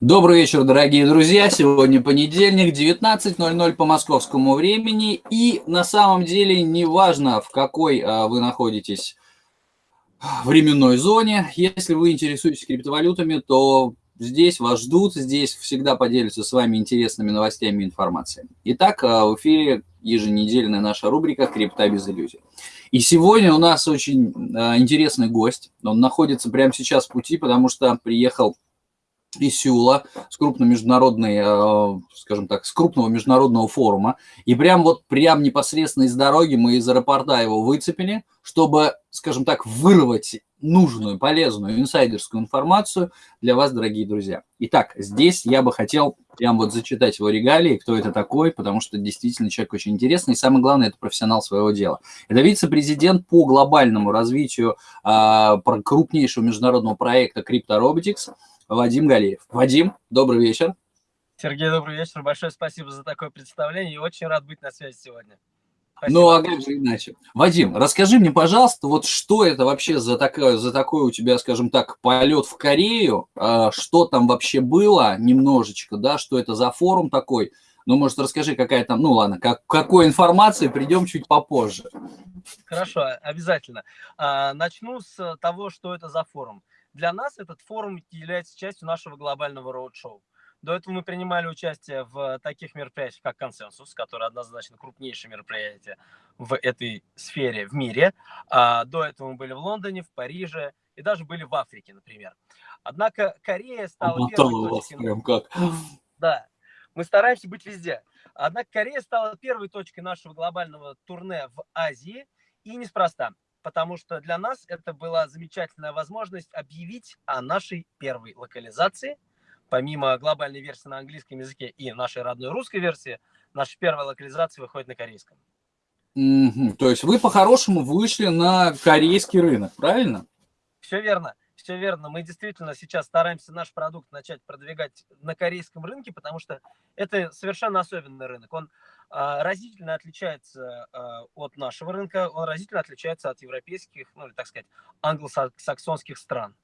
Добрый вечер, дорогие друзья. Сегодня понедельник, 19.00 по московскому времени. И на самом деле неважно, в какой а, вы находитесь временной зоне. Если вы интересуетесь криптовалютами, то здесь вас ждут, здесь всегда поделятся с вами интересными новостями и информацией. Итак, а, в эфире еженедельная наша рубрика «Крипта без иллюзий». И сегодня у нас очень а, интересный гость. Он находится прямо сейчас в пути, потому что приехал Сеула, с крупной международной, э, скажем так, с крупного международного форума. И прям вот прям непосредственно из дороги мы из аэропорта его выцепили, чтобы, скажем так, вырвать нужную, полезную, инсайдерскую информацию для вас, дорогие друзья. Итак, здесь я бы хотел прям вот зачитать его регалии, кто это такой, потому что действительно человек очень интересный, и самое главное, это профессионал своего дела. Это вице-президент по глобальному развитию э, крупнейшего международного проекта CryptoRobotics, Вадим Галеев. Вадим, добрый вечер. Сергей, добрый вечер. Большое спасибо за такое представление и очень рад быть на связи сегодня. Спасибо. Ну, а как же иначе? Вадим, расскажи мне, пожалуйста, вот что это вообще за, такое, за такой у тебя, скажем так, полет в Корею, а, что там вообще было немножечко, да, что это за форум такой, ну, может, расскажи, какая там, ну, ладно, как, какой информации придем чуть попозже. Хорошо, обязательно. А, начну с того, что это за форум. Для нас этот форум является частью нашего глобального роуд-шоу. До этого мы принимали участие в таких мероприятиях, как «Консенсус», которое однозначно крупнейшее мероприятие в этой сфере в мире. А до этого мы были в Лондоне, в Париже и даже были в Африке, например. Однако Корея стала Обмотала первой точкой... Прям как. Да, мы стараемся быть везде. Однако Корея стала первой точкой нашего глобального турне в Азии, и неспроста потому что для нас это была замечательная возможность объявить о нашей первой локализации. Помимо глобальной версии на английском языке и нашей родной русской версии, наша первая локализация выходит на корейском. Mm -hmm. То есть вы по-хорошему вышли на корейский рынок, правильно? Все верно. Все верно. Мы действительно сейчас стараемся наш продукт начать продвигать на корейском рынке, потому что это совершенно особенный рынок. Он разительно отличается а, от нашего рынка, он разительно отличается от европейских, ну, или, так сказать, англосаксонских стран.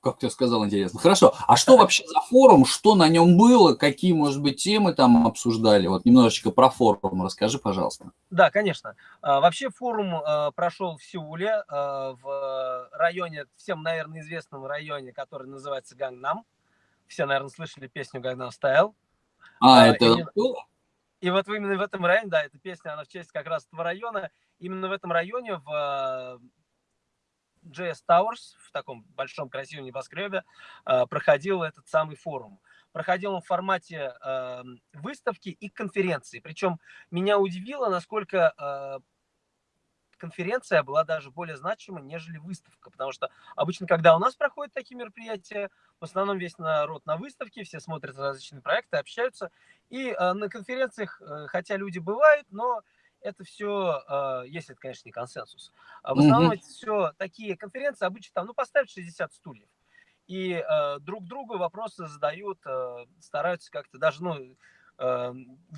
Как ты сказал, интересно. Хорошо. А что вообще за форум? Что на нем было? Какие, может быть, темы там обсуждали? Вот немножечко про форум расскажи, пожалуйста. Да, конечно. А, вообще форум прошел в Сеуле, в районе, всем, наверное, известном районе, который называется Гангнам. Все, наверное, слышали песню Гангнам Стайл. А, это и вот именно в этом районе, да, эта песня, она в честь как раз этого района, именно в этом районе, в JS э, Towers, в таком большом красивом небоскребе, э, проходил этот самый форум. Проходил он в формате эм, выставки и конференции. Причем меня удивило, насколько э, конференция была даже более значима, нежели выставка. Потому что обычно, когда у нас проходят такие мероприятия, в основном весь народ на выставке, все смотрят различные проекты, общаются. И э, на конференциях, э, хотя люди бывают, но это все, э, если это, конечно, не консенсус. А в основном mm -hmm. это все такие конференции, обычно там, ну, поставить 60 стульев. И э, друг другу вопросы задают, э, стараются как-то даже, ну,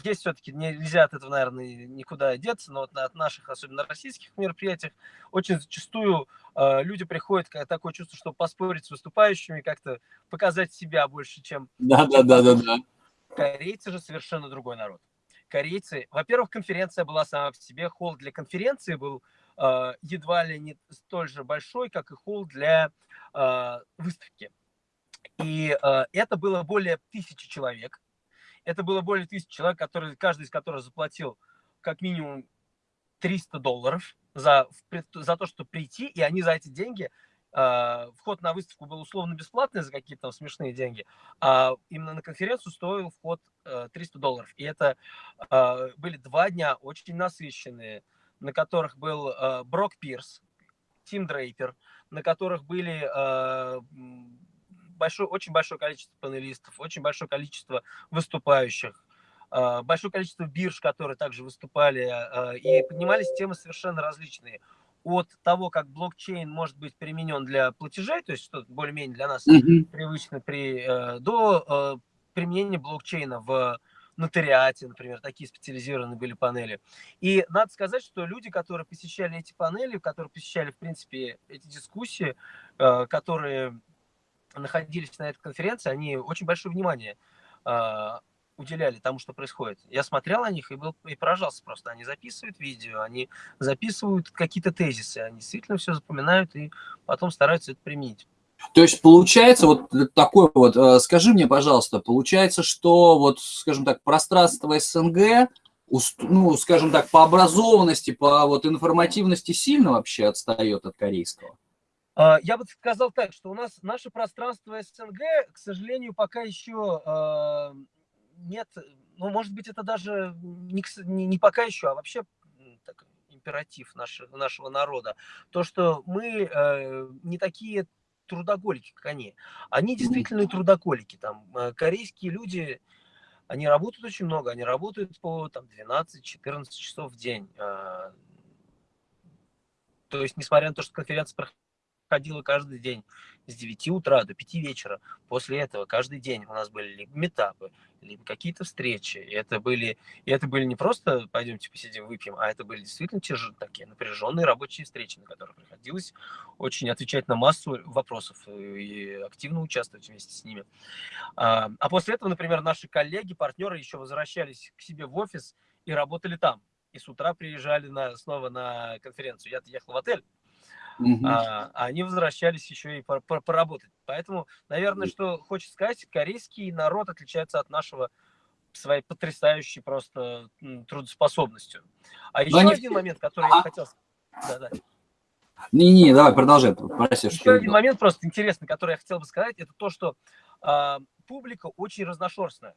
есть все-таки, нельзя от этого, наверное, никуда деться, но вот от наших, особенно российских мероприятий, очень зачастую э, люди приходят, как такое чувство, чтобы поспорить с выступающими, как-то показать себя больше, чем... Да, да, да, да, да. Корейцы же совершенно другой народ. Корейцы, во-первых, конференция была сама по себе, холл для конференции был э, едва ли не столь же большой, как и холл для э, выставки. И э, это было более тысячи человек это было более тысячи человек, которые, каждый из которых заплатил как минимум 300 долларов за, за то, чтобы прийти, и они за эти деньги, э, вход на выставку был условно бесплатный за какие-то смешные деньги, а именно на конференцию стоил вход э, 300 долларов. И это э, были два дня очень насыщенные, на которых был э, Брок Пирс, Тим Дрейпер, на которых были э, большое, очень большое количество панелистов, очень большое количество выступающих, а, большое количество бирж, которые также выступали, а, и поднимались темы совершенно различные. От того, как блокчейн может быть применен для платежей, то есть что более-менее для нас mm -hmm. привычно, при, э, до э, применения блокчейна в нотариате, например, такие специализированные были панели. И надо сказать, что люди, которые посещали эти панели, которые посещали, в принципе, эти дискуссии, э, которые находились на этой конференции, они очень большое внимание э, уделяли тому, что происходит. Я смотрел на них и, был, и поражался просто. Они записывают видео, они записывают какие-то тезисы, они действительно все запоминают и потом стараются это применить. То есть получается вот такой вот, э, скажи мне, пожалуйста, получается, что вот, скажем так, пространство СНГ, ну, скажем так, по образованности, по вот информативности сильно вообще отстает от корейского? А, я бы сказал так, что у нас наше пространство СНГ, к сожалению, пока еще а, нет, ну, может быть, это даже не, не, пока еще, а вообще так, императив нашего, нашего народа. То, что мы э, не такие трудоголики, как они. Они действительно трудоголики. Там, э, корейские люди, они работают очень много, они работают по там, 12-14 часов в день. А, то есть, несмотря на то, что конференция ходила каждый день с 9 утра до 5 вечера. После этого каждый день у нас были либо метапы, либо какие-то встречи. И это были, и это были не просто пойдемте посидим, выпьем, а это были действительно тяжелые, такие напряженные рабочие встречи, на которых приходилось очень отвечать на массу вопросов и активно участвовать вместе с ними. А, а после этого, например, наши коллеги, партнеры еще возвращались к себе в офис и работали там. И с утра приезжали на, снова на конференцию. Я-то ехал в отель, угу. а, они возвращались еще и поработать. Поэтому, наверное, что хочется сказать, корейский народ отличается от нашего своей потрясающей просто трудоспособностью. А еще они... один момент, который а? я хотел... Да, да. Не-не, давай, продолжай. Прости, Еще один момент просто интересный, который я хотел бы сказать, это то, что э, публика очень разношерстная.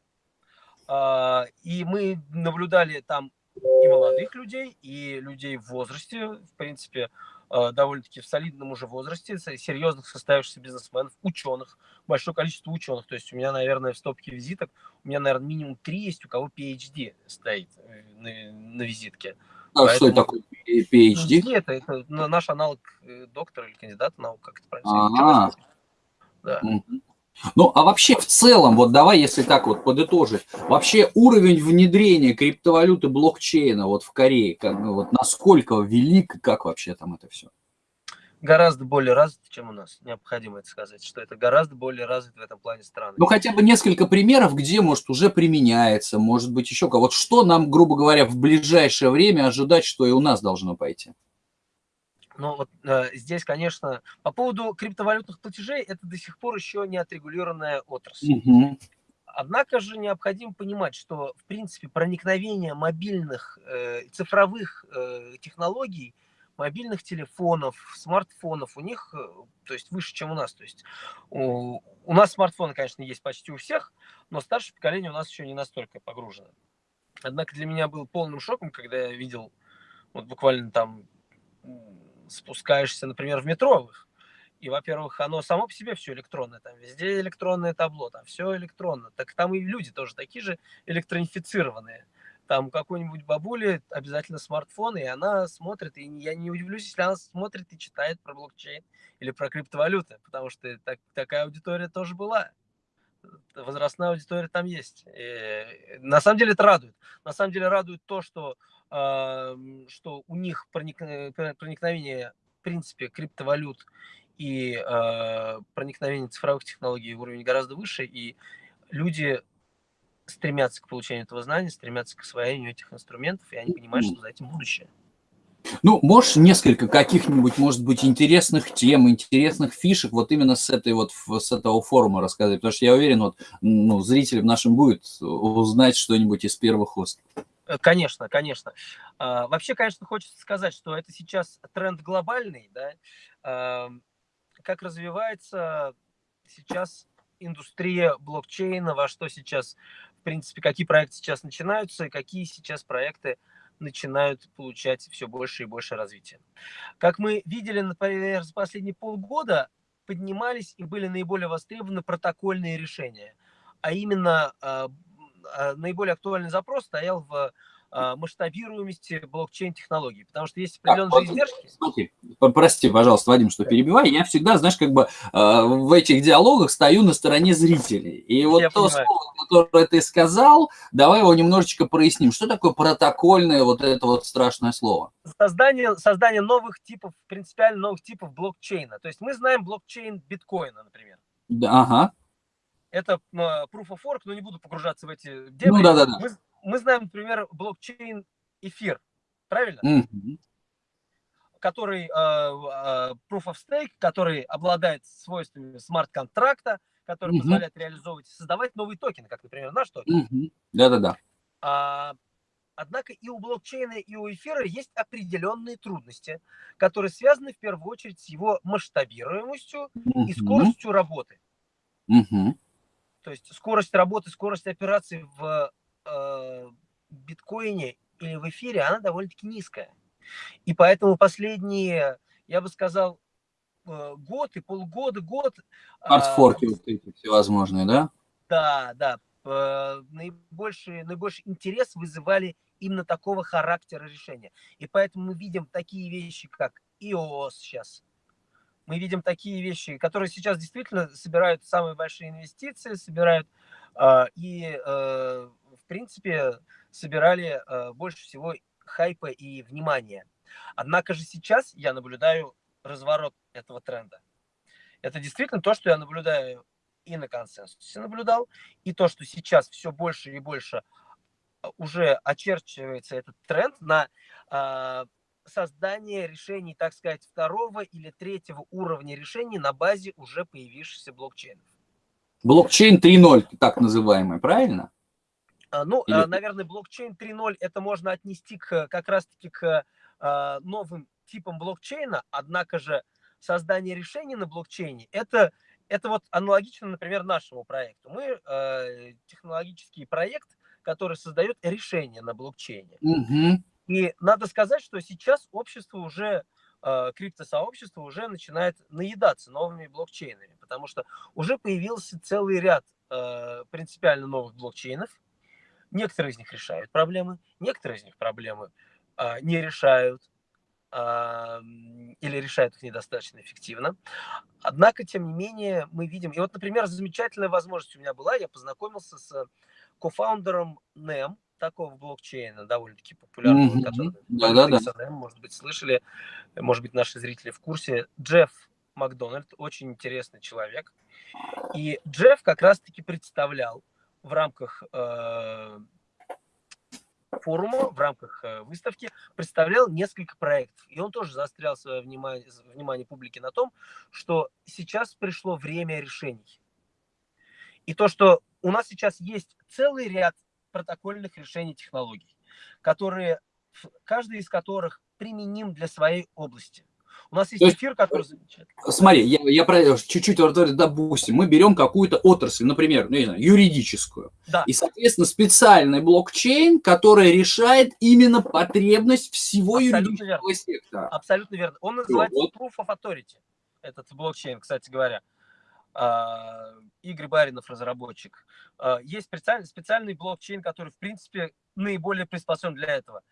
Э, и мы наблюдали там и молодых людей, и людей в возрасте, в принципе, Э, довольно-таки в солидном уже возрасте, серьезных состоявшихся бизнесменов, ученых, большое количество ученых. То есть у меня, наверное, в стопке визиток, у меня, наверное, минимум три есть, у кого PhD стоит э, на, на визитке. А Поэтому... что это такое PhD? PhD это, это наш аналог э, доктора или кандидата наук, как это правильно сказать. Да. Ну, а вообще в целом, вот давай, если так вот подытожить, вообще уровень внедрения криптовалюты блокчейна вот в Корее, как, вот насколько велик, как вообще там это все? Гораздо более развит, чем у нас. Необходимо это сказать, что это гораздо более развит в этом плане страны. Ну, хотя бы несколько примеров, где, может, уже применяется, может быть, еще кого. Вот что нам, грубо говоря, в ближайшее время ожидать, что и у нас должно пойти? Но вот э, здесь, конечно, по поводу криптовалютных платежей, это до сих пор еще не отрегулированная отрасль. Угу. Однако же необходимо понимать, что, в принципе, проникновение мобильных э, цифровых э, технологий, мобильных телефонов, смартфонов у них, э, то есть выше, чем у нас. То есть у, у нас смартфоны, конечно, есть почти у всех, но старшее поколение у нас еще не настолько погружено. Однако для меня был полным шоком, когда я видел вот буквально там спускаешься, например, в метро, и, во-первых, оно само по себе все электронное, там везде электронное табло, там все электронно. Так там и люди тоже такие же электронифицированные. Там какой-нибудь бабуле обязательно смартфон, и она смотрит, и я не удивлюсь, если она смотрит и читает про блокчейн или про криптовалюты, потому что так, такая аудитория тоже была. Возрастная аудитория там есть. И на самом деле это радует. На самом деле радует то, что что у них проникновение, в принципе, криптовалют и а, проникновение цифровых технологий уровень гораздо выше, и люди стремятся к получению этого знания, стремятся к освоению этих инструментов, и они понимают, что за этим будущее. Ну, можешь несколько каких-нибудь, может быть, интересных тем, интересных фишек вот именно с этой вот, с этого форума рассказать, потому что я уверен, вот, ну, зрителям нашим будет узнать что-нибудь из первых уст. Э, конечно, конечно. А, вообще, конечно, хочется сказать, что это сейчас тренд глобальный, да, как развивается сейчас индустрия блокчейна, во что сейчас, в принципе, какие проекты сейчас начинаются и какие сейчас проекты начинают получать все больше и больше развития. Как мы видели, например, за последние полгода поднимались и были наиболее востребованы протокольные решения, а именно а, наиболее актуальный запрос стоял в а, масштабируемости блокчейн-технологий, потому что есть определенные так, издержки. Смотри, прости, пожалуйста, Вадим, что перебиваю. Я всегда, знаешь, как бы а, в этих диалогах стою на стороне зрителей. И вот Я то понимаю. слово, которое ты сказал, давай его немножечко проясним. Что такое протокольное вот это вот страшное слово? Создание, создание новых типов, принципиально новых типов блокчейна. То есть мы знаем блокчейн биткоина, например. Да, ага. Это э, Proof of Work, но не буду погружаться в эти дебри. Ну, да, да, да. Мы, мы знаем, например, блокчейн эфир, правильно? Мгм. который э, э, Proof of Stake, который обладает свойствами смарт-контракта, который Мгм. позволяет реализовывать, создавать новые токены, как, например, наш токен. Да-да-да. А, однако и у блокчейна, и у эфира есть определенные трудности, которые связаны в первую очередь с его масштабируемостью и Мгм. скоростью работы. Мгм. То есть скорость работы, скорость операций в э, биткоине или в эфире, она довольно-таки низкая. И поэтому последние, я бы сказал, э, год и полгода, год... а, Артфорки вот эти всевозможные, да? Да, да. э, Наибольший, наибольший интерес вызывали именно такого характера решения. И поэтому мы видим такие вещи, как EOS сейчас. Мы видим такие вещи, которые сейчас действительно собирают самые большие инвестиции, собирают э, и, э, в принципе, собирали э, больше всего хайпа и внимания. Однако же сейчас я наблюдаю разворот этого тренда. Это действительно то, что я наблюдаю и на консенсусе наблюдал, и то, что сейчас все больше и больше а, уже очерчивается этот тренд на э, создание решений, так сказать, второго или третьего уровня решений на базе уже появившихся блокчейнов. Блокчейн 3.0, так называемый, правильно? А, Ну, Или- а, наверное, блокчейн 3.0 это можно отнести к, как раз-таки к а, новым типам блокчейна, однако же создание решений на блокчейне это, это вот аналогично, например, нашему проекту. Мы э, технологический проект, который создает решения на блокчейне. Мгм. И надо сказать, что сейчас общество уже, э, криптосообщество уже начинает наедаться новыми блокчейнами, потому что уже появился целый ряд э, принципиально новых блокчейнов. Некоторые из них решают проблемы, некоторые из них проблемы э, не решают а, или решают их недостаточно эффективно. Однако, тем не менее, мы видим... И вот, например, замечательная возможность у меня была, я познакомился с кофаундером NEM, такого блокчейна, довольно-таки популярного, Мгм. который Да-да-да. XNM, может быть, слышали, может быть, наши зрители в курсе. Джефф Макдональд, очень интересный человек. И Джефф как раз-таки представлял в рамках э, форума, в рамках э, выставки, представлял несколько проектов. И он тоже заострял свое внимание, внимание публики на том, что сейчас пришло время решений. И то, что у нас сейчас есть целый ряд протокольных решений технологий, которые, каждый из которых применим для своей области. У нас есть есть, эфир, который замечательный. Смотри, я, я про- чуть-чуть, вот, вот, допустим, мы берем какую-то отрасль, например, ну, не знаю, юридическую, Да. и, соответственно, специальный блокчейн, который решает именно потребность всего Абсолютно юридического сектора. Абсолютно верно. Он называется вот. Proof of Authority, этот блокчейн, кстати говоря. А, Игорь Баринов, разработчик. А, Есть специальный, специальный блокчейн, который, в принципе, наиболее приспособлен для этого.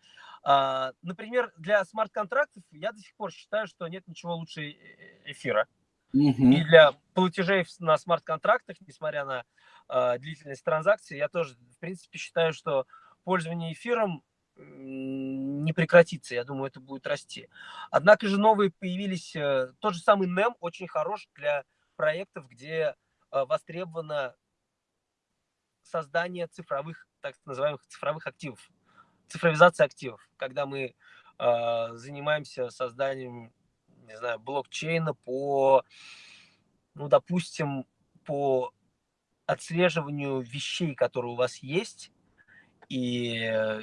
А, Например, для смарт-контрактов я до сих пор считаю, что нет ничего лучше э- эфира. Мгм. И для платежей на смарт-контрактах, несмотря на э, длительность транзакции, я тоже, в принципе, считаю, что пользование эфиром не прекратится. Я думаю, это будет расти. Однако же новые появились. э, Тот же самый NEM очень хорош для проектов, где э, востребовано создание цифровых, так называемых цифровых активов, цифровизация активов, когда мы э, занимаемся созданием, не знаю, блокчейна по, ну, допустим, по отслеживанию вещей, которые у вас есть, и, э,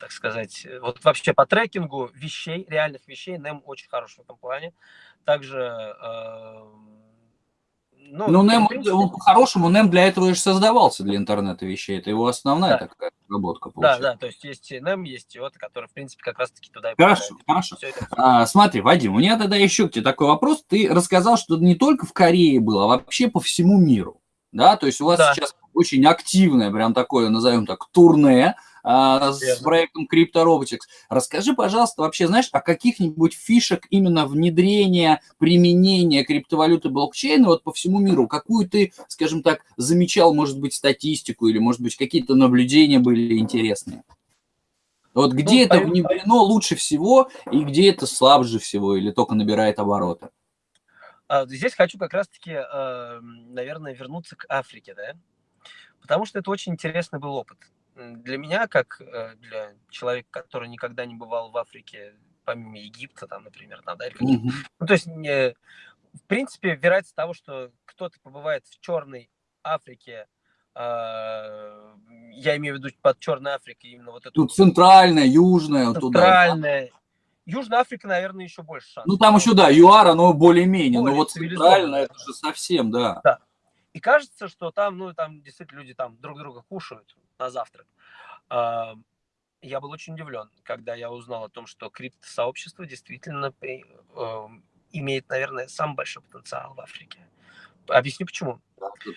так сказать, вот вообще по трекингу вещей, реальных вещей, NEM очень хорош в этом плане. Также, э, ну, Ну, в NEM, принципе, он по-хорошему, NEM для этого и же создавался, для интернета вещей. Это его основная Да. такая разработка Да, получается. да, то есть есть NEM, есть IOTA, который, в принципе, как раз-таки туда и Хорошо, попадает. хорошо. Это- А, смотри, Вадим, у меня тогда еще к тебе такой вопрос. Ты рассказал, что не только в Корее было, а вообще по всему миру. Да, то есть у вас Да. сейчас очень активное, прям такое, назовем так, турне а, с Верно. проектом Crypto Robotics. Расскажи, пожалуйста, вообще, знаешь, о каких-нибудь фишек именно внедрения, применения криптовалюты блокчейна вот по всему миру? Какую ты, скажем так, замечал, может быть, статистику или, может быть, какие-то наблюдения были интересные? Вот где Ну, это внедрено лучше всего и где это слабже всего или только набирает обороты? А, здесь хочу как раз-таки, э, наверное, вернуться к Африке, да, потому что это очень интересный был опыт. Для меня, как э, для человека, который никогда не бывал в Африке, помимо Египта, там, например, там, да, или mm-hmm. ну, то есть, не, в принципе, вероятность того, что кто-то побывает в Черной Африке, э, я имею в виду под Черной Африкой именно вот эту... Тут центральная, южная, центральная, туда. Южная Африка, наверное, еще больше шансов. Ну, там еще, да, ЮАР, оно более-менее, но вот центральная, это же совсем, да. Да. И кажется, что там, ну, там действительно люди там друг друга кушают на завтрак. А, я был очень удивлен, когда я узнал о том, что криптосообщество действительно э, имеет, наверное, самый большой потенциал в Африке. Объясню почему.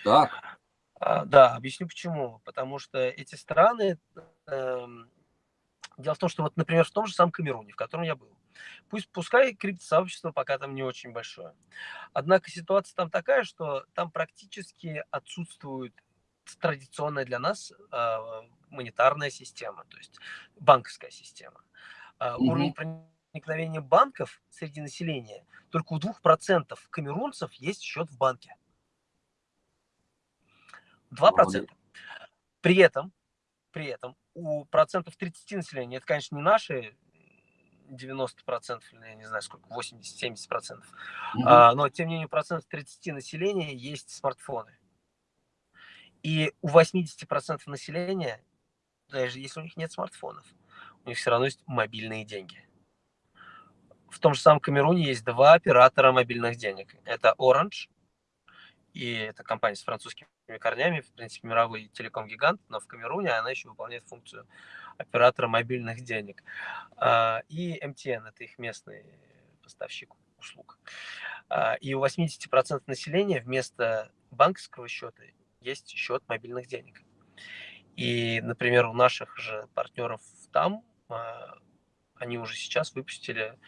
Так. А, да, объясню почему. Потому что эти страны эм, Дело в том, что вот, например, в том же самом Камеруне, в котором я был, пусть, пускай криптосообщество пока там не очень большое, однако ситуация там такая, что там практически отсутствует традиционная для нас э, монетарная система, то есть банковская система. Э, mm-hmm. Уровень проникновения банков среди населения только у 2% камерунцев есть счет в банке. 2%. При этом, при этом у процентов 30 населения, это, конечно, не наши 90 процентов, я не знаю сколько, 80-70 процентов, mm-hmm. а, но, тем не менее, процентов 30 населения есть смартфоны. И у 80 процентов населения, даже если у них нет смартфонов, у них все равно есть мобильные деньги. В том же самом Камеруне есть два оператора мобильных денег. Это Orange, и это компания с французским корнями, в принципе, мировой телеком-гигант, но в Камеруне она еще выполняет функцию оператора мобильных денег. А, и MTN – это их местный поставщик услуг. А, и у 80% населения вместо банковского счета есть счет мобильных денег. И, например, у наших же партнеров там, а, они уже сейчас выпустили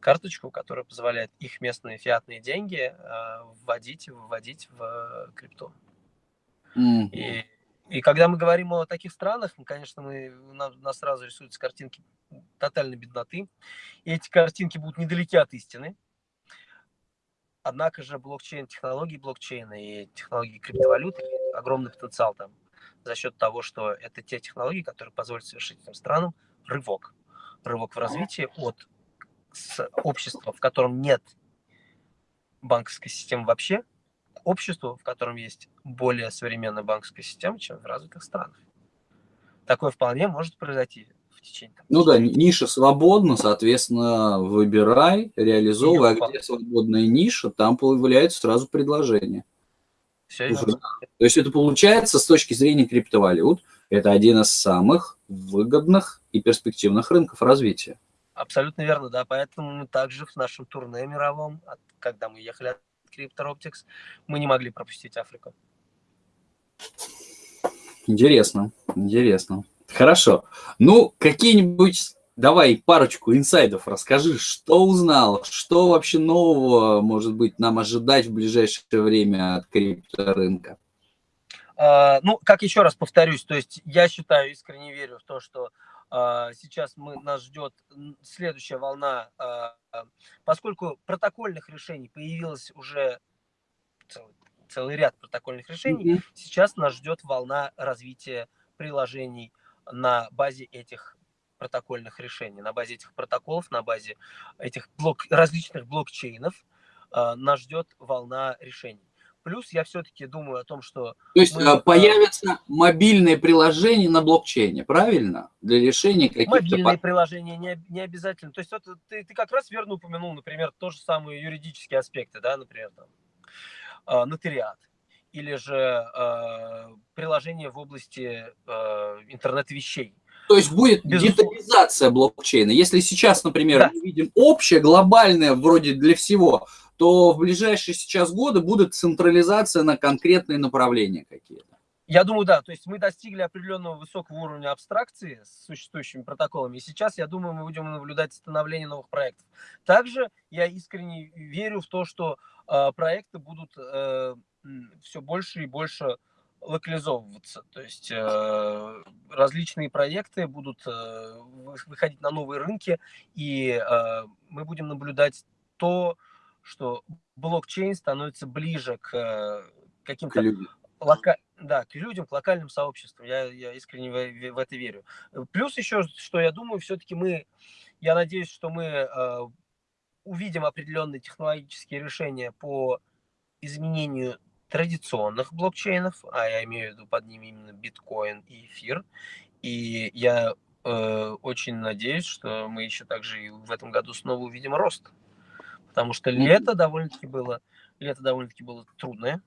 карточку, которая позволяет их местные фиатные деньги вводить и выводить в крипту. Mm. И, и когда мы говорим о таких странах, мы, конечно, мы, нам, нас сразу рисуются картинки тотальной бедноты. И эти картинки будут недалеки от истины. Однако же блокчейн, технологии блокчейна и технологии криптовалюты огромный потенциал там за счет того, что это те технологии, которые позволят совершить этим странам рывок. Рывок в развитии от общества, в котором нет банковской системы вообще, обществу, в котором есть более современная банковская система, чем в развитых странах. Такое вполне может произойти в течение. Ну да, ниша свободна, соответственно, выбирай, реализовывай, а где свободная ниша, там появляется сразу предложение. Все Уже, То есть это получается с точки зрения криптовалют, это один из самых выгодных и перспективных рынков развития. Абсолютно верно, да. Поэтому мы также в нашем турне мировом, когда мы ехали от Crypto мы не могли пропустить Африку. Интересно, интересно. Хорошо. Ну, какие-нибудь, давай парочку инсайдов расскажи, что узнал, что вообще нового, может быть, нам ожидать в ближайшее время от крипторынка? Uh, ну, как еще раз повторюсь, то есть я считаю, искренне верю в то, что сейчас мы, нас ждет следующая волна, uh, поскольку протокольных решений появилось уже целый, целый ряд протокольных решений, mm-hmm. сейчас нас ждет волна развития приложений на базе этих протокольных решений, на базе этих протоколов, на базе этих блок, различных блокчейнов нас ждет волна решений. Плюс я все-таки думаю о том, что... То есть мы, появятся э, мобильные приложения на блокчейне, правильно? Для решения каких-то... Мобильные приложения не, не обязательно. То есть вот ты, ты как раз верно упомянул, например, то же самые юридические аспекты, да, например, там, э, нотариат или же э, приложение в области э, интернет-вещей. То есть будет Безусловно. детализация блокчейна. Если сейчас, например, да. мы видим общее, глобальное, вроде для всего, то в ближайшие сейчас годы будет централизация на конкретные направления какие-то. Я думаю, да. То есть мы достигли определенного высокого уровня абстракции с существующими протоколами. И сейчас, я думаю, мы будем наблюдать становление новых проектов. Также я искренне верю в то, что э, проекты будут э, все больше и больше локализовываться. То есть э, различные проекты будут э, выходить на новые рынки, и э, мы будем наблюдать то, что блокчейн становится ближе к э, каким-то лока... да, к людям, к локальным сообществам. Я, я искренне в, в это верю. Плюс еще, что я думаю, все-таки мы, я надеюсь, что мы э, увидим определенные технологические решения по изменению традиционных блокчейнов, а я имею в виду под ними именно биткоин и эфир. И я э, очень надеюсь, что мы еще также и в этом году снова увидим рост. Потому что лето довольно-таки было, лето довольно-таки было трудное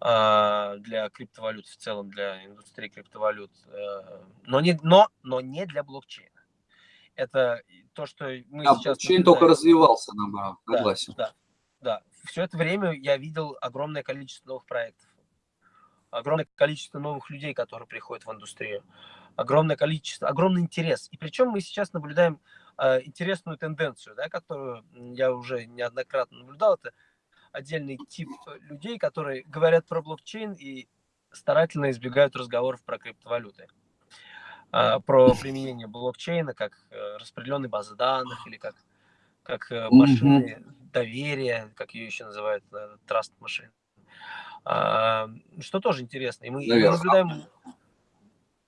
э, для криптовалют в целом, для индустрии криптовалют, э, но, не, но, но не для блокчейна. Это то, что мы а, сейчас... Блокчейн только развивался, наоборот, согласен. Да, да, да. Все это время я видел огромное количество новых проектов, огромное количество новых людей, которые приходят в индустрию, огромное количество, огромный интерес. И причем мы сейчас наблюдаем э, интересную тенденцию, да, которую я уже неоднократно наблюдал. Это отдельный тип людей, которые говорят про блокчейн и старательно избегают разговоров про криптовалюты. Э, про применение блокчейна как э, распределенной базы данных или как, как э, машины mm -hmm. Доверия, как ее еще называют, траст машин. Э, что тоже интересно. И мы, мы наблюдаем,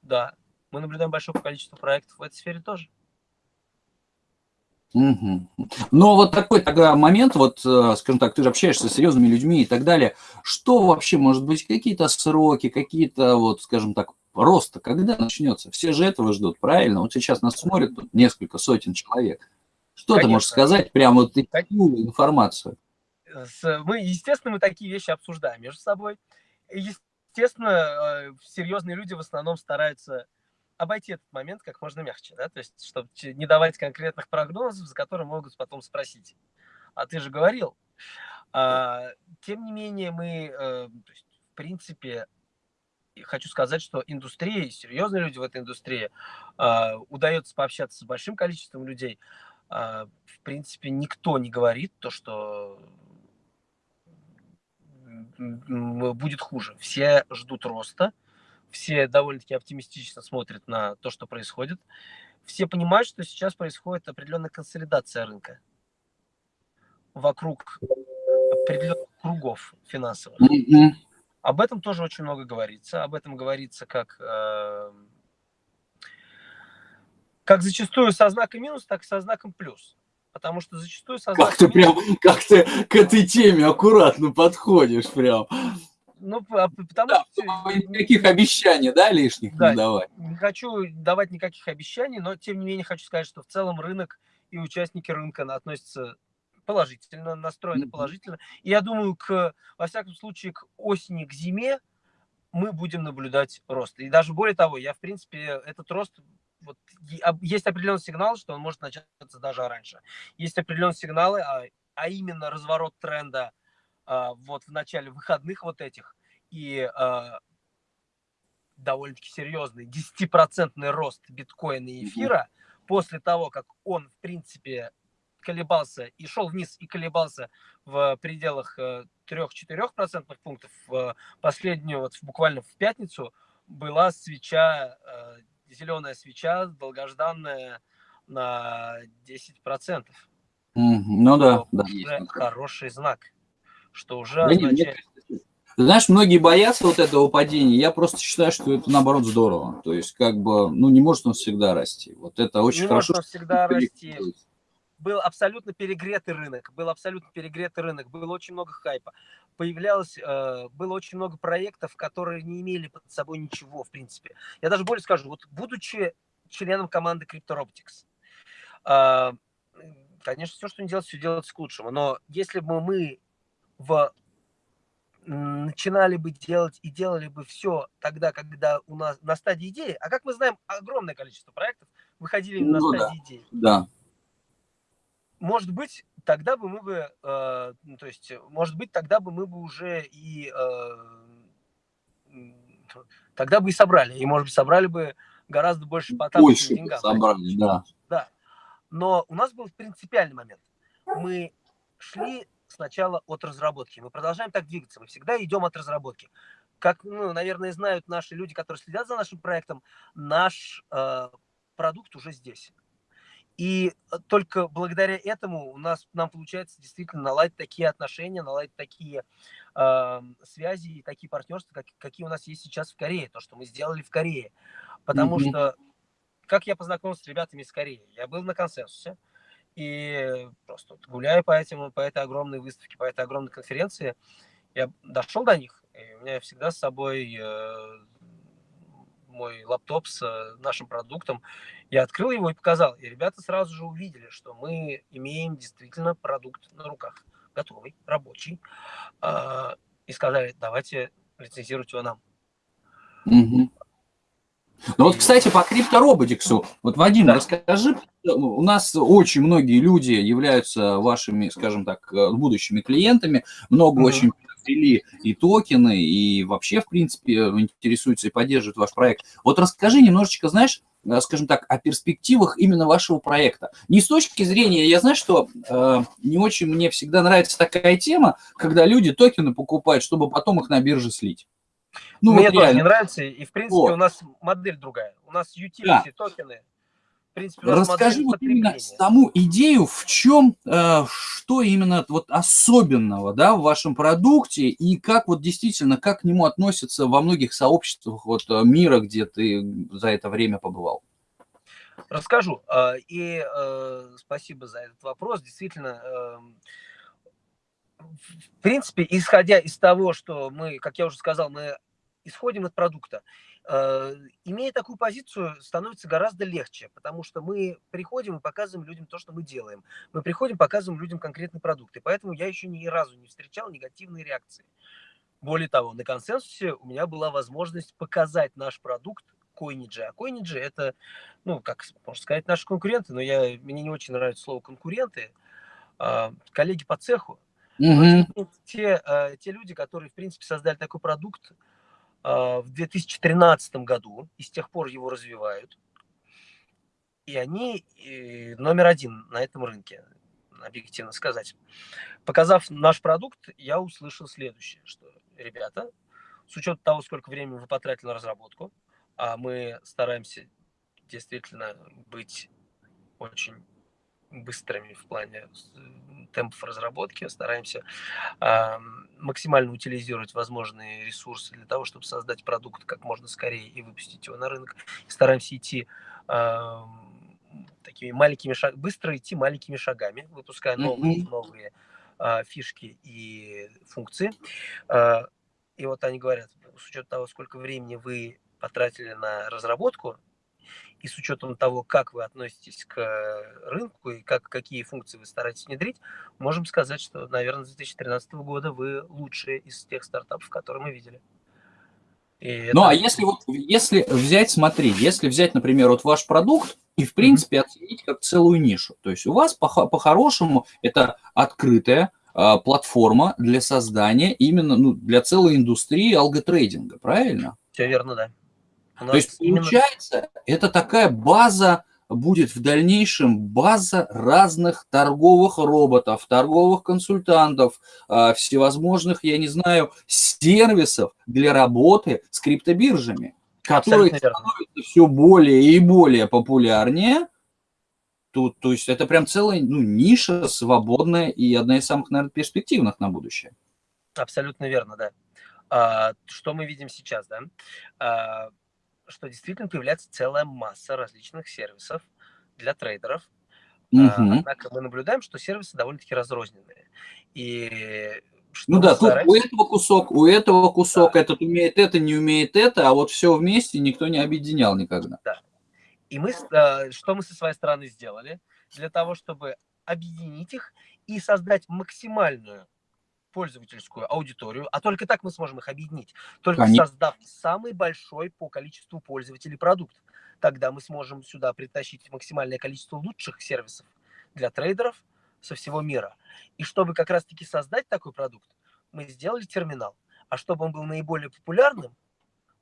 да, мы наблюдаем большое количество проектов в этой сфере тоже. Угу. Но вот такой тогда момент, вот, э, скажем так, ты же общаешься с серьезными людьми и так далее. Что вообще, может быть, какие-то сроки, какие-то, вот, скажем так, роста, когда начнется? Все же этого ждут, правильно? Вот сейчас нас смотрят несколько сотен человек. Что Конечно. ты можешь сказать, прямо вот такую информацию? Мы, естественно, мы такие вещи обсуждаем между собой. Естественно, э, серьезные люди в основном стараются обойти этот момент как можно мягче, да, то есть, чтобы не давать конкретных прогнозов, за которые могут потом спросить. А ты же говорил. А, тем не менее, мы, э, есть, в принципе, хочу сказать, что индустрия, серьезные люди в этой индустрии, э, удается пообщаться с большим количеством людей. Э, в принципе, никто не говорит то, что будет хуже. Все ждут роста, все довольно-таки оптимистично смотрят на то, что происходит. Все понимают, что сейчас происходит определенная консолидация рынка вокруг определенных кругов финансовых. Об этом тоже очень много говорится. Об этом говорится как, э, как зачастую со знаком минус, так и со знаком плюс. Потому что зачастую со знаком Как ты прям, как ты к этой теме аккуратно подходишь прям. Ну, а, потому да, что... Никаких обещаний, да, лишних да, не давать? Не хочу давать никаких обещаний, но, тем не менее, хочу сказать, что в целом рынок и участники рынка относятся положительно, настроены положительно. И я думаю, к, во всяком случае, к осени, к зиме мы будем наблюдать рост. И даже более того, я, в принципе, этот рост вот, есть определенный сигнал, что он может начаться даже раньше. Есть определенные сигналы, а, а именно разворот тренда а, вот в начале выходных вот этих, и а, довольно-таки серьезный 10% рост биткоина и эфира после того, как он, в принципе, колебался и шел вниз и колебался в пределах 3-4% э, пунктов, в последнюю, вот буквально в пятницу, была свеча, э, зеленая свеча, долгожданная на 10%. Ну да, да. Хороший знак что уже да означает... Нет, знаешь, многие боятся вот этого падения. Я просто считаю, что это наоборот здорово. То есть, как бы, ну, не может он всегда расти. Вот это очень не хорошо. Не может он всегда расти. Был абсолютно перегретый рынок. Был абсолютно перегретый рынок. Было очень много хайпа. Появлялось, э, было очень много проектов, которые не имели под собой ничего, в принципе. Я даже более скажу, вот будучи членом команды CryptoRobotics, э, конечно, все, что не делать, все делается к лучшему. Но если бы мы в начинали бы делать и делали бы все тогда, когда у нас на стадии идеи, а как мы знаем, огромное количество проектов выходили ну, на стадии да, идеи. Да. Может быть, тогда бы мы бы, э, ну, то есть, может быть, тогда бы мы бы уже и э, тогда бы и собрали, и может быть собрали бы гораздо больше по больше деньгам. собрали, да. Да. Но у нас был принципиальный момент. Мы шли сначала от разработки. Мы продолжаем так двигаться, мы всегда идем от разработки. Как, ну, наверное, знают наши люди, которые следят за нашим проектом, наш э, продукт уже здесь. И только благодаря этому у нас нам получается действительно наладить такие отношения, наладить такие э, связи и такие партнерства, как, какие у нас есть сейчас в Корее, то, что мы сделали в Корее. Потому mm-hmm. что, как я познакомился с ребятами из Кореи, я был на консенсусе, и просто гуляя по, этим, по этой огромной выставке, по этой огромной конференции, я дошел до них, и у меня всегда с собой э, мой лаптоп с э, нашим продуктом. Я открыл его и показал. И ребята сразу же увидели, что мы имеем действительно продукт на руках, готовый, рабочий. Э, и сказали, давайте лицензировать его нам. Угу. Ну вот, кстати, по криптороботиксу, вот, Вадим, да. расскажи, у нас очень многие люди являются вашими, скажем так, э, будущими клиентами, много mm очень ввели и токены, и вообще, в принципе, интересуются и поддерживают ваш проект. Вот расскажи немножечко, знаешь, э, скажем так, о перспективах именно вашего проекта. Не с точки зрения, я знаю, что э, не очень мне всегда нравится такая тема, когда люди токены покупают, чтобы потом их на бирже слить. Ну, Мне вот тоже не нравится, и в принципе вот. у нас модель другая. У нас utility да. токены. Принципе, Расскажи вот именно саму идею, в чем, э, что именно вот особенного да, в вашем продукте и как вот действительно, как к нему относятся во многих сообществах вот, э, мира, где ты за это время побывал. Расскажу. Э, и э, спасибо за этот вопрос. Действительно, эм, в принципе, исходя из того, что мы, как я уже сказал, мы исходим от продукта. Э, имея такую позицию, становится гораздо легче, потому что мы приходим и показываем людям то, что мы делаем. Мы приходим, показываем людям конкретные продукты. Поэтому я еще ни разу не встречал негативные реакции. Более того, на консенсусе у меня была возможность показать наш продукт Coinage. А Coinage это, ну, как можно сказать, наши конкуренты, но я, мне не очень нравится слово конкуренты, а, коллеги по цеху. Mm-hmm. Те, э, те люди, которые, в принципе, создали такой продукт, в 2013 году, и с тех пор его развивают. И они номер один на этом рынке, объективно сказать. Показав наш продукт, я услышал следующее, что, ребята, с учетом того, сколько времени вы потратили на разработку, а мы стараемся действительно быть очень быстрыми в плане темпов разработки, стараемся э, максимально утилизировать возможные ресурсы для того, чтобы создать продукт как можно скорее и выпустить его на рынок. Стараемся идти э, такими маленькими шагами, быстро идти маленькими шагами, выпуская новые, mm-hmm. новые э, фишки и функции. Э, и вот они говорят, с учетом того, сколько времени вы потратили на разработку, и с учетом того, как вы относитесь к э, рынку и как, какие функции вы стараетесь внедрить, можем сказать, что, наверное, с 2013 года вы лучшие из тех стартапов, которые мы видели. И ну, это... а если вот, если взять, смотри, если взять, например, вот ваш продукт и, в принципе, mm-hmm. оценить как целую нишу, то есть у вас по-хорошему это открытая а, платформа для создания именно, ну, для целой индустрии алготрейдинга, правильно? Все верно, да. То есть, получается, это такая база будет в дальнейшем база разных торговых роботов, торговых консультантов, а, всевозможных, я не знаю, сервисов для работы с криптобиржами, которые становятся все более и более популярнее. Тут, то есть это прям целая ну, ниша свободная и одна из самых, наверное, перспективных на будущее. Абсолютно верно, да. А, что мы видим сейчас, да? А, что действительно появляется целая масса различных сервисов для трейдеров. Угу. Однако мы наблюдаем, что сервисы довольно-таки разрозненные. И ну да, стараемся... тут у этого кусок, у этого кусок, да. этот умеет это, не умеет это, а вот все вместе никто не объединял никогда. Да. И мы, э, что мы со своей стороны сделали для того, чтобы объединить их и создать максимальную пользовательскую аудиторию, а только так мы сможем их объединить, только Конечно. создав самый большой по количеству пользователей продукт. Тогда мы сможем сюда притащить максимальное количество лучших сервисов для трейдеров со всего мира. И чтобы как раз-таки создать такой продукт, мы сделали терминал. А чтобы он был наиболее популярным,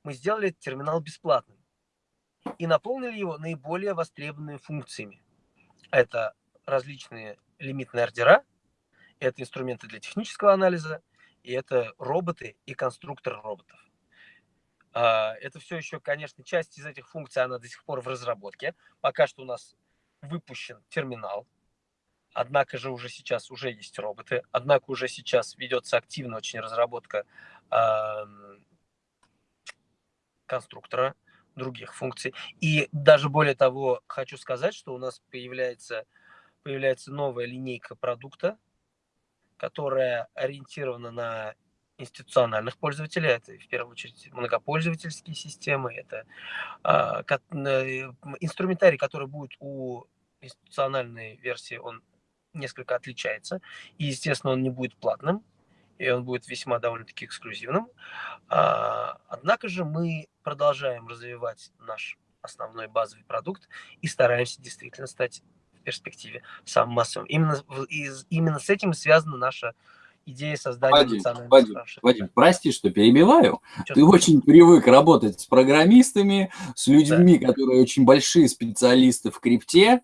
мы сделали терминал бесплатным и наполнили его наиболее востребованными функциями. Это различные лимитные ордера, это инструменты для технического анализа, и это роботы и конструктор роботов. А, это все еще, конечно, часть из этих функций, она до сих пор в разработке. Пока что у нас выпущен терминал, однако же уже сейчас уже есть роботы, однако уже сейчас ведется активно очень разработка конструктора, других функций. И даже более того, хочу сказать, что у нас появляется, появляется новая линейка продукта, которая ориентирована на институциональных пользователей, это в первую очередь многопользовательские системы, это э, инструментарий, который будет у институциональной версии, он несколько отличается, и, естественно, он не будет платным, и он будет весьма довольно-таки эксклюзивным. А, однако же мы продолжаем развивать наш основной базовый продукт и стараемся действительно стать в перспективе самым массовым. Именно, именно с этим связана наша идея создания Вадим, национального Вадим, Вадим, прости, что перебиваю. Что Ты очень привык работать с программистами, с людьми, да. которые очень большие специалисты в крипте,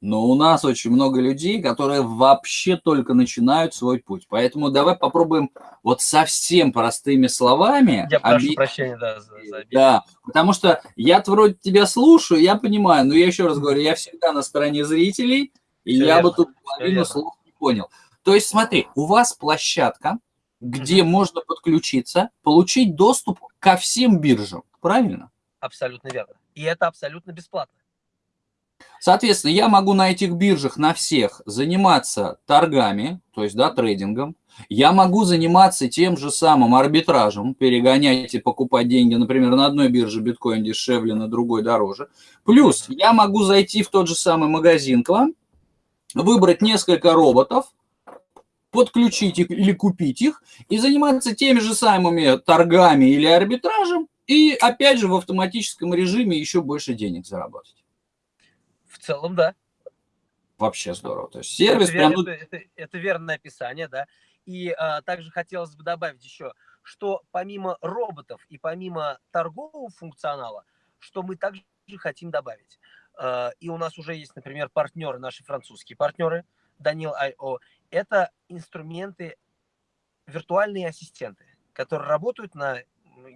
но у нас очень много людей, которые вообще только начинают свой путь. Поэтому давай попробуем вот совсем простыми словами. Я прошу объ... прощения, да, за, за Да, потому что я вроде тебя слушаю, я понимаю, но я еще раз говорю, я всегда на стороне зрителей, и Все я верно. бы тут половину слов не понял. То есть смотри, у вас площадка, где mm-hmm. можно подключиться, получить доступ ко всем биржам, правильно? Абсолютно верно. И это абсолютно бесплатно. Соответственно, я могу на этих биржах, на всех, заниматься торгами, то есть, да, трейдингом. Я могу заниматься тем же самым арбитражем, перегонять и покупать деньги, например, на одной бирже биткоин дешевле, на другой дороже. Плюс я могу зайти в тот же самый магазин к вам, выбрать несколько роботов, подключить их или купить их и заниматься теми же самыми торгами или арбитражем, и опять же в автоматическом режиме еще больше денег заработать целом, да. Вообще здорово. То есть сервис это, прям... это, это, это верное описание, да. И а, также хотелось бы добавить еще, что помимо роботов и помимо торгового функционала, что мы также хотим добавить. А, и у нас уже есть, например, партнеры, наши французские партнеры, Данил I.O. Это инструменты, виртуальные ассистенты, которые работают на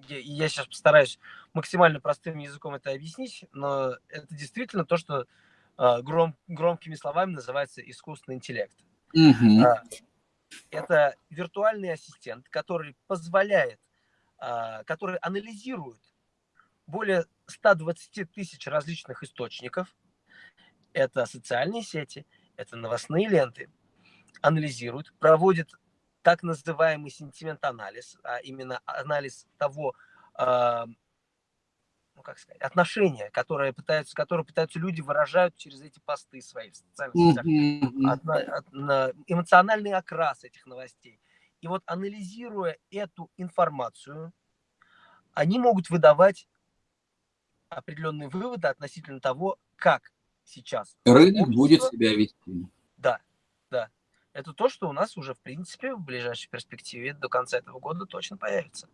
я сейчас постараюсь максимально простым языком это объяснить, но это действительно то, что гром, громкими словами называется искусственный интеллект. Угу. Это виртуальный ассистент, который позволяет, а, который анализирует более 120 тысяч различных источников. Это социальные сети, это новостные ленты. Анализирует, проводит так называемый сентимент-анализ, а именно анализ того, ну, как сказать, отношения, которые пытаются, которые пытаются люди выражают через эти посты свои в социальных сетях, от, эмоциональный окрас этих новостей. И вот анализируя эту информацию, они могут выдавать определенные выводы относительно того, как сейчас рынок будет себя вести. Да, да. Это то, что у нас уже, в принципе, в ближайшей перспективе до конца этого года точно появится.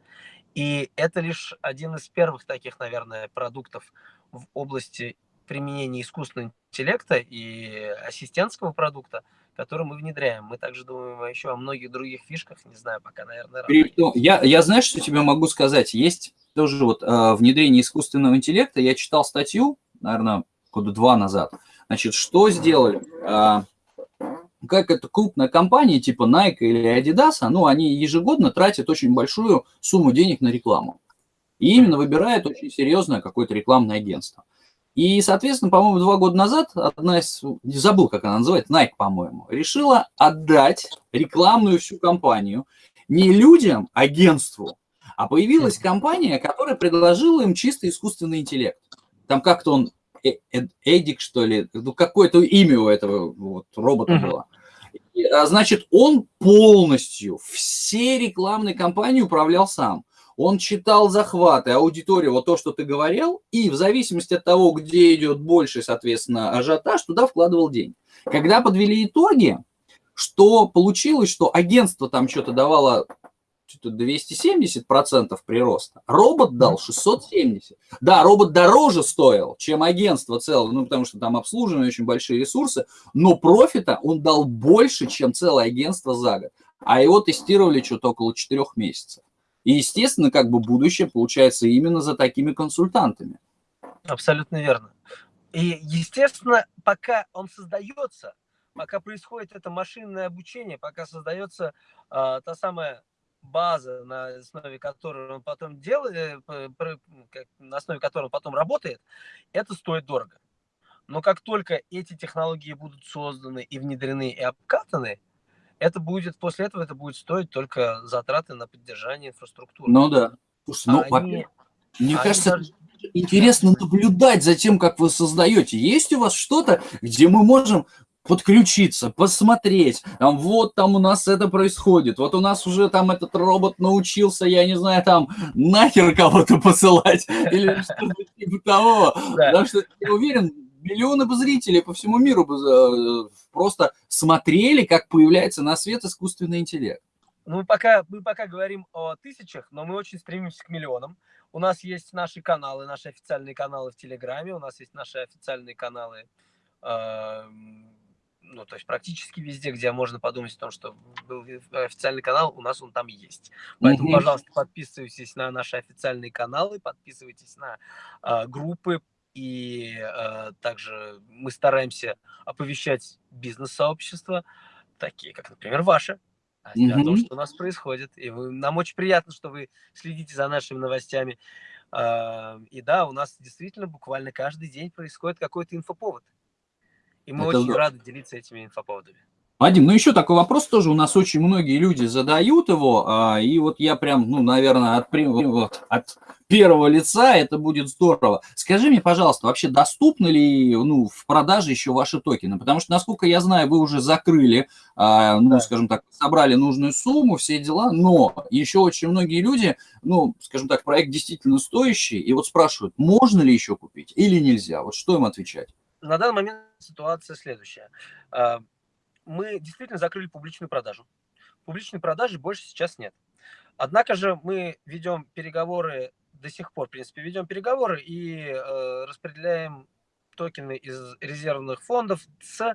И это лишь один из первых таких, наверное, продуктов в области применения искусственного интеллекта и ассистентского продукта, который мы внедряем. Мы также думаем еще о многих других фишках, не знаю, пока, наверное, рано. Я, я знаю, что тебе могу сказать. Есть тоже вот э, внедрение искусственного интеллекта. Я читал статью, наверное, года два назад. Значит, что сделали? Э, как это крупная компания типа Nike или Adidas, ну, они ежегодно тратят очень большую сумму денег на рекламу. И именно выбирают очень серьезное какое-то рекламное агентство. И, соответственно, по-моему, два года назад одна из, не забыл, как она называется, Nike, по-моему, решила отдать рекламную всю компанию не людям, агентству, а появилась компания, которая предложила им чисто искусственный интеллект. Там как-то он Э, Эдик, что ли, ну, какое-то имя у этого вот, робота было. А, значит, он полностью все рекламные кампании управлял сам. Он читал захваты, аудиторию, вот то, что ты говорил, и в зависимости от того, где идет больше, соответственно, ажиотаж, туда вкладывал деньги. Когда подвели итоги, что получилось, что агентство там что-то давало 270% прироста. Робот дал 670. Да, робот дороже стоил, чем агентство целое, ну, потому что там обслуживание очень большие ресурсы, но профита он дал больше, чем целое агентство за год. А его тестировали что-то около 4 месяцев. И, естественно, как бы будущее получается именно за такими консультантами. Абсолютно верно. И, естественно, пока он создается, пока происходит это машинное обучение, пока создается э, та самая база, на основе которой он потом делает, э, на основе которой он потом работает, это стоит дорого. Но как только эти технологии будут созданы и внедрены и обкатаны, это будет, после этого это будет стоить только затраты на поддержание инфраструктуры. Ну да. Слушай, ну, они, мне они кажется, даже... интересно наблюдать за тем, как вы создаете. Есть у вас что-то, где мы можем подключиться, посмотреть, там, вот там у нас это происходит, вот у нас уже там этот робот научился, я не знаю, там, нахер кого-то посылать, или что-то типа того, потому что я уверен, миллионы бы зрителей по всему миру бы э, просто смотрели, как появляется на свет искусственный интеллект. Ну, мы пока, мы пока говорим о тысячах, но мы очень стремимся к миллионам. У нас есть наши каналы, наши официальные каналы в Телеграме, у нас есть наши официальные каналы э, ну, то есть практически везде, где можно подумать о том, что был официальный канал, у нас он там есть. Поэтому, mm-hmm. пожалуйста, подписывайтесь на наши официальные каналы, подписывайтесь на э, группы, и э, также мы стараемся оповещать бизнес-сообщества, такие как, например, ваше, mm-hmm. о том, что у нас происходит. И вы, нам очень приятно, что вы следите за нашими новостями. Э, и да, у нас действительно буквально каждый день происходит какой-то инфоповод. И мы Это очень рады делиться этими инфоповодами. Вадим, ну еще такой вопрос тоже у нас очень многие люди задают его, а, и вот я прям, ну, наверное, от, вот, от первого лица это будет здорово. Скажи мне, пожалуйста, вообще доступны ли ну, в продаже еще ваши токены? Потому что, насколько я знаю, вы уже закрыли, а, ну, да. скажем так, собрали нужную сумму, все дела, но еще очень многие люди, ну, скажем так, проект действительно стоящий, и вот спрашивают, можно ли еще купить или нельзя? Вот что им отвечать? На данный момент ситуация следующая. А, мы действительно закрыли публичную продажу. Публичной продажи больше сейчас нет. Однако же мы ведем переговоры до сих пор, в принципе, ведем переговоры и э, распределяем токены из резервных фондов с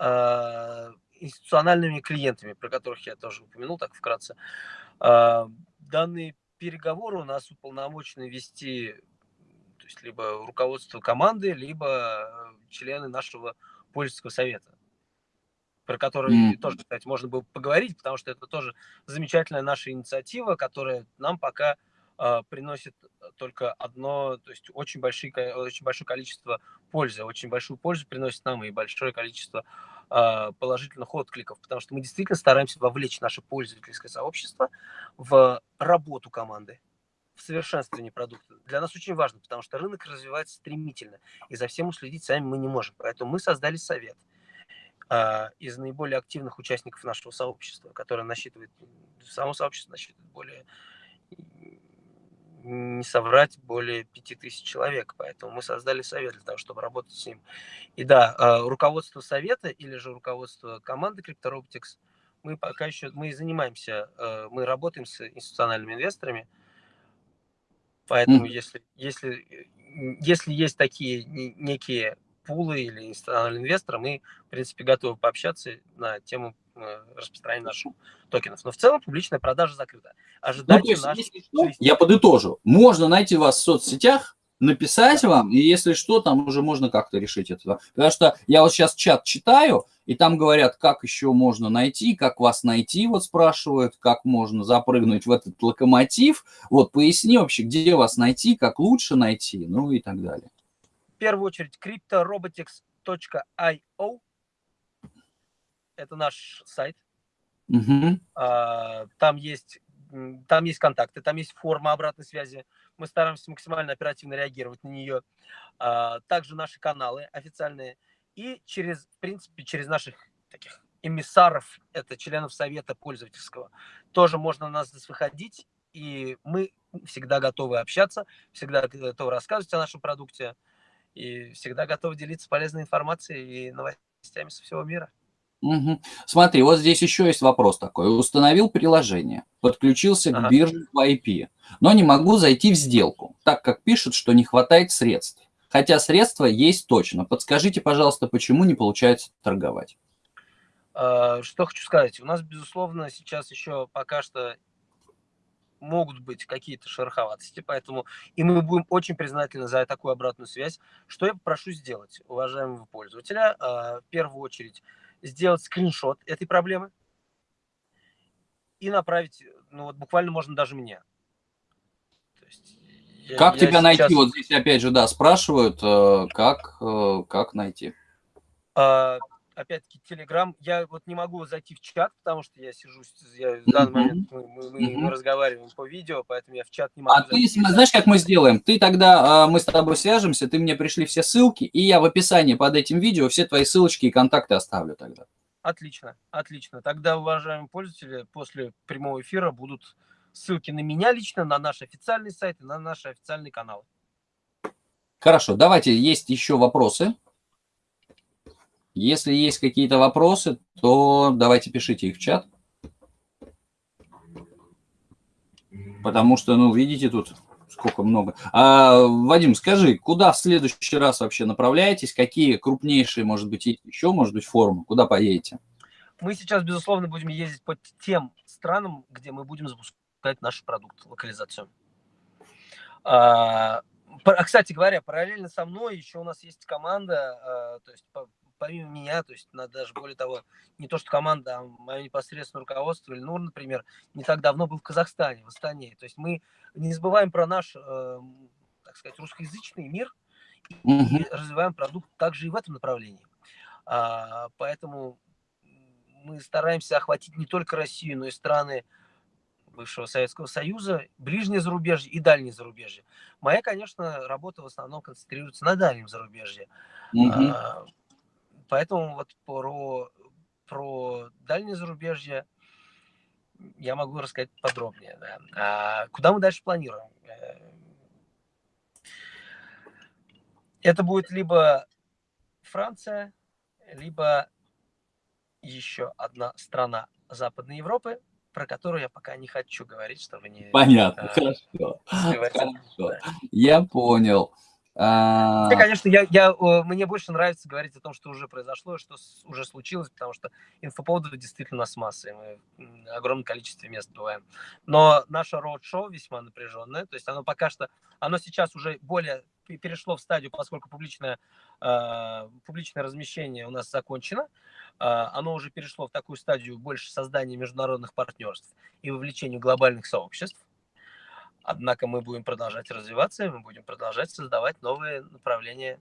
э, институциональными клиентами, про которых я тоже упомянул так вкратце. Э, данные переговоры у нас уполномочены вести есть либо руководство команды, либо члены нашего пользовательского совета про который mm. тоже, кстати, можно было поговорить, потому что это тоже замечательная наша инициатива, которая нам пока э, приносит только одно, то есть очень, большие, очень большое количество пользы, очень большую пользу приносит нам и большое количество э, положительных откликов, потому что мы действительно стараемся вовлечь наше пользовательское сообщество в работу команды, в совершенствование продукта. Для нас очень важно, потому что рынок развивается стремительно, и за всем уследить сами мы не можем. Поэтому мы создали совет – а, из наиболее активных участников нашего сообщества, которое насчитывает, само сообщество насчитывает более, не соврать, более 5000 человек. Поэтому мы создали совет для того, чтобы работать с ним. И да, а, руководство совета или же руководство команды CryptoRobotics, мы пока еще, мы занимаемся, а, мы работаем с институциональными инвесторами, Поэтому, mm. если, если, если есть такие некие пулы или институциональные инвесторы, мы, в принципе, готовы пообщаться на тему э, распространения наших токенов. Но в целом публичная продажа закрыта. Ожидайте ну, есть, наш... что, я подытожу. Можно найти вас в соцсетях, написать вам, и если что, там уже можно как-то решить это. Потому что я вот сейчас чат читаю, и там говорят, как еще можно найти, как вас найти, вот спрашивают, как можно запрыгнуть в этот локомотив. Вот поясни вообще, где вас найти, как лучше найти, ну и так далее первую очередь cryptorobotics.io. Это наш сайт. Угу. Там есть там есть контакты, там есть форма обратной связи. Мы стараемся максимально оперативно реагировать на нее. А, также наши каналы официальные. И через, в принципе, через наших таких эмиссаров, это членов совета пользовательского, тоже можно на нас выходить. И мы всегда готовы общаться, всегда готовы рассказывать о нашем продукте и всегда готов делиться полезной информацией и новостями со всего мира. Угу. Смотри, вот здесь еще есть вопрос такой. Установил приложение, подключился ага. к бирже по IP, но не могу зайти в сделку, так как пишут, что не хватает средств. Хотя средства есть точно. Подскажите, пожалуйста, почему не получается торговать? А, что хочу сказать. У нас, безусловно, сейчас еще пока что могут быть какие-то шероховатости, поэтому и мы будем очень признательны за такую обратную связь. Что я попрошу сделать, уважаемого пользователя? А, в первую очередь сделать скриншот этой проблемы и направить, ну вот буквально можно даже мне. Есть, как я, тебя я найти? Вот здесь опять же, да, спрашивают, э, как, э, как найти. А, опять-таки, Телеграм, я вот не могу зайти в чат, потому что я сижу, я, в данный момент мы, мы, мы, мы разговариваем по видео, поэтому я в чат не могу А зайти. ты, знаешь, как мы сделаем? Ты тогда, а, мы с тобой свяжемся, ты мне пришли все ссылки, и я в описании под этим видео все твои ссылочки и контакты оставлю тогда. Отлично, отлично. Тогда, уважаемые пользователи, после прямого эфира будут ссылки на меня лично, на наш официальный сайт и на наши официальные каналы. Хорошо, давайте, есть еще вопросы. Если есть какие-то вопросы, то давайте пишите их в чат. Потому что, ну, видите, тут сколько много. А, Вадим, скажи, куда в следующий раз вообще направляетесь? Какие крупнейшие, может быть, еще, может быть, форумы? Куда поедете? Мы сейчас, безусловно, будем ездить по тем странам, где мы будем запускать наш продукт, локализацию. А, кстати говоря, параллельно со мной еще у нас есть команда, а, то есть помимо меня, то есть надо даже более того, не то что команда, а мое непосредственное руководство, или Нур, например, не так давно был в Казахстане, в Астане. То есть мы не забываем про наш, э, так сказать, русскоязычный мир и mm-hmm. развиваем продукт также и в этом направлении. А, поэтому мы стараемся охватить не только Россию, но и страны бывшего Советского Союза, ближнее зарубежье и дальнее зарубежье. Моя, конечно, работа в основном концентрируется на дальнем зарубежье. Mm-hmm. Поэтому вот про, про дальнее зарубежье я могу рассказать подробнее. Да. А куда мы дальше планируем? Э, это будет либо Франция, либо еще одна страна Западной Европы, про которую я пока не хочу говорить, чтобы не... Понятно, а, хорошо. хорошо. Да. Я понял. А... конечно, я, я, мне больше нравится говорить о том, что уже произошло, что уже случилось, потому что инфоповодов действительно у нас масса, и мы в огромном количестве мест бываем. Но наше роуд-шоу весьма напряженное, то есть оно пока что, оно сейчас уже более перешло в стадию, поскольку публичное, э, публичное размещение у нас закончено, э, оно уже перешло в такую стадию больше создания международных партнерств и вовлечения глобальных сообществ. Однако мы будем продолжать развиваться, мы будем продолжать создавать новые направления.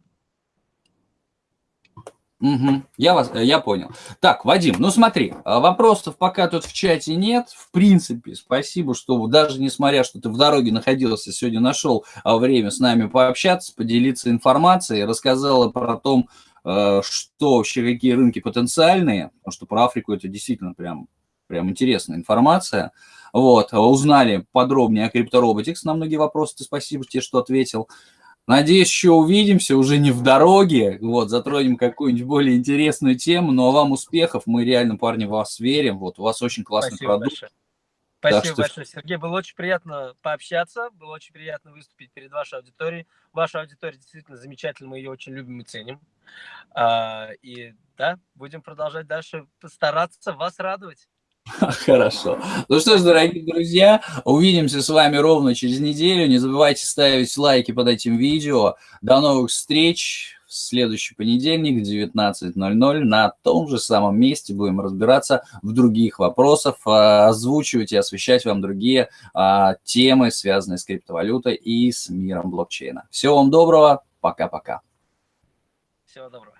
Угу, я, вас, я понял. Так, Вадим, ну смотри, а вопросов пока тут в чате нет. В принципе, спасибо, что даже несмотря, что ты в дороге находился, сегодня нашел а, время с нами пообщаться, поделиться информацией, рассказала про то, а, что вообще, какие рынки потенциальные, потому что про Африку это действительно прям, прям интересная информация. Вот, узнали подробнее о CryptoRobotics на многие вопросы. Ты спасибо тебе, что ответил. Надеюсь, еще увидимся, уже не в дороге, вот, затронем какую-нибудь более интересную тему, но вам успехов, мы реально, парни, в вас верим, вот, у вас очень классный Спасибо продукт. Большое. Спасибо так большое, что... Сергей, было очень приятно пообщаться, было очень приятно выступить перед вашей аудиторией. Ваша аудитория действительно замечательная, мы ее очень любим и ценим. А, и да, будем продолжать дальше стараться вас радовать. Хорошо. Ну что ж, дорогие друзья, увидимся с вами ровно через неделю. Не забывайте ставить лайки под этим видео. До новых встреч в следующий понедельник в 19.00 на том же самом месте. Будем разбираться в других вопросах, а, озвучивать и освещать вам другие а, темы, связанные с криптовалютой и с миром блокчейна. Всего вам доброго. Пока-пока. Всего доброго.